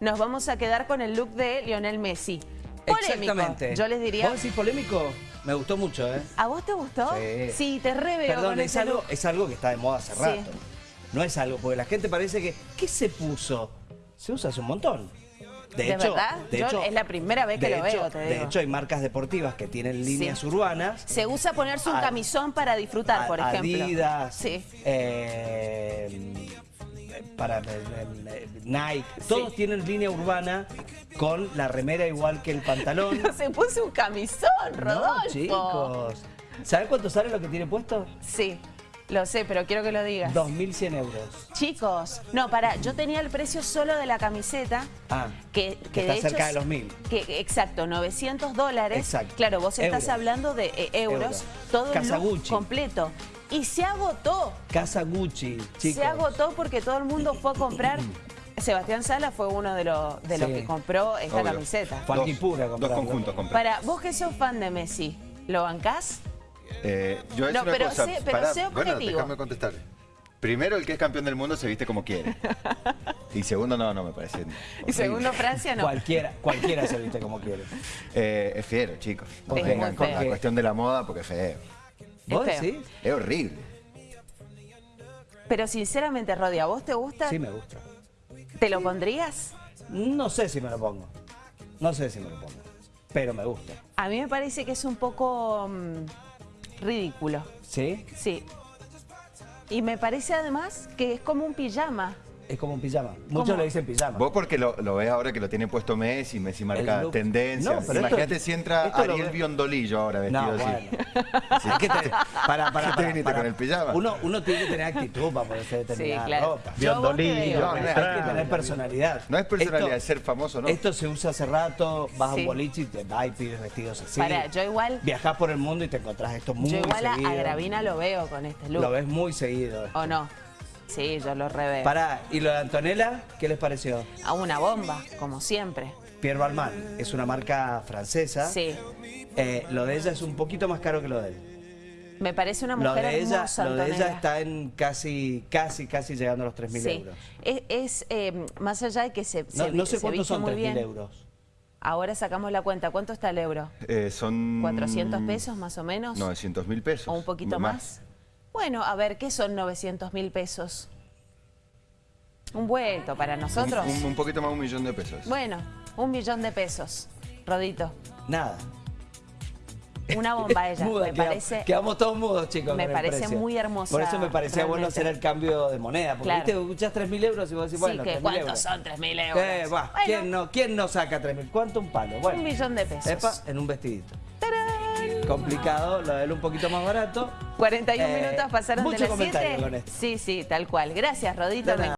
nos vamos a quedar con el look de Lionel Messi. Polémico, Exactamente. yo les diría. ¿Vos decís polémico? Me gustó mucho, ¿eh? ¿A vos te gustó? Sí. te re veo Perdón, con es ese algo, look. es algo que está de moda hace Sí. rato. No es algo, porque la gente parece que... ¿Qué se puso? Se usa hace un montón. ¿De verdad? Yo es la primera vez que de lo hecho- veo, te De hecho, hay marcas deportivas que tienen líneas urbanas. Se usa ponerse un A- camisón para disfrutar, por ejemplo. Adidas, Sí. eh, para Nike, todos tienen línea urbana con la remera igual que el pantalón. Se puso un camisón, Rodolfo. No, chicos. ¿Saben cuánto sale lo que tiene puesto? Sí, lo sé, pero quiero que lo digas. 2.100 euros. Chicos, no, para, yo tenía el precio solo de la camiseta. Ah, Que, que de está hecho cerca de los 1.000. Que, exacto, 900 dólares. Exacto. Claro, vos estás Euros. hablando de eh, euros. Euros. Todo el completo. Y se agotó. Casa Gucci, chicos. Se agotó porque todo el mundo fue a comprar. Sebastián Sala fue uno de, los de los que compró esta Obvio. camiseta. Dos- Antipura Dos conjuntos compré. Para vos que sos fan de Messi, ¿lo bancás? Eh, yo No, pero cosa, sé- pero sé bueno, objetivo. déjame contestar. Primero, el que es campeón del mundo se viste como quiere. Y segundo, no, no me parece. Y horrible. segundo, Francia no. Cualquiera, cualquiera se viste como quiere. Eh, es fiero, chicos. No vengan con la cuestión de la moda porque es feo. ¿Vos decís? Es horrible. Pero sinceramente, Rodi, ¿a vos te gusta? Sí, me gusta. ¿Te lo pondrías? No sé si me lo pongo. No sé si me lo pongo. Pero me gusta. A mí me parece que es un poco mm, ridículo. ¿Sí? Sí. Y me parece además que es como un pijama. Es como un pijama. Muchos ¿Cómo? le dicen pijama. Vos porque lo, lo ves ahora que lo tiene puesto Messi, Messi marca El look. tendencia. No, pero Imagínate esto- si entra Ariel ve- Biondolillo ahora vestido No, así. bueno. Hay que tener- para, para, ¿Qué te para, viniste para. con el pijama? Uno, uno tiene que tener actitud para ponerse determinada Sí, claro. ropa. Biondolillo. No, hay que tener personalidad. No es personalidad, Esto- es ser famoso, ¿no? Esto se usa hace rato, vas a un boliche y te vas y pides vestidos así. Pará, yo igual- Viajás por el mundo y te encontrás esto muy Yo igual seguido. a Gravina lo veo con este look. Lo ves muy seguido. ¿O no? Sí, yo lo reveo. Pará, ¿y lo de Antonella? ¿Qué les pareció? A una bomba, como siempre. Pierre Balmain es una marca francesa. Sí. Eh, lo de ella es un poquito más caro que lo de él. Me parece una Lo mujer de, ella, hermosa, lo de ella está en casi, casi, casi llegando a los 3.000 Sí. euros. Es, es, eh, más allá de que se, No, se, no sé se cuántos son muy 3.000 bien. euros. Ahora sacamos la cuenta. ¿Cuánto está el euro? Eh, son... ¿400 pesos más o menos? 900 mil pesos. ¿O un poquito más? Bueno, a ver, ¿qué son 900 mil pesos? Un vuelto para nosotros. Un, un- un poquito más de un millón de pesos. Bueno, un millón de pesos. Rodito, Nada. una bomba ella. Muda, me quedamos- parece. Quedamos todos mudos, chicos. me parece muy hermosa, Por eso me parecía bueno realmente. hacer el cambio de moneda. Porque Claro. viste, escuchás 3.000 euros y vos decís, Sí, bueno, que 3.000 ¿cuántos euros. son 3.000 euros? Eh, va, Bueno, ¿quién, no, ¿Quién no saca 3.000? ¿Cuánto un palo? Bueno, Un millón de pesos. Epa, en un vestidito. Complicado, lo de él un poquito más barato. 41 Eh, minutos pasaron de las comentario 7. con esto. Sí, sí, tal cual. Gracias, Rodito.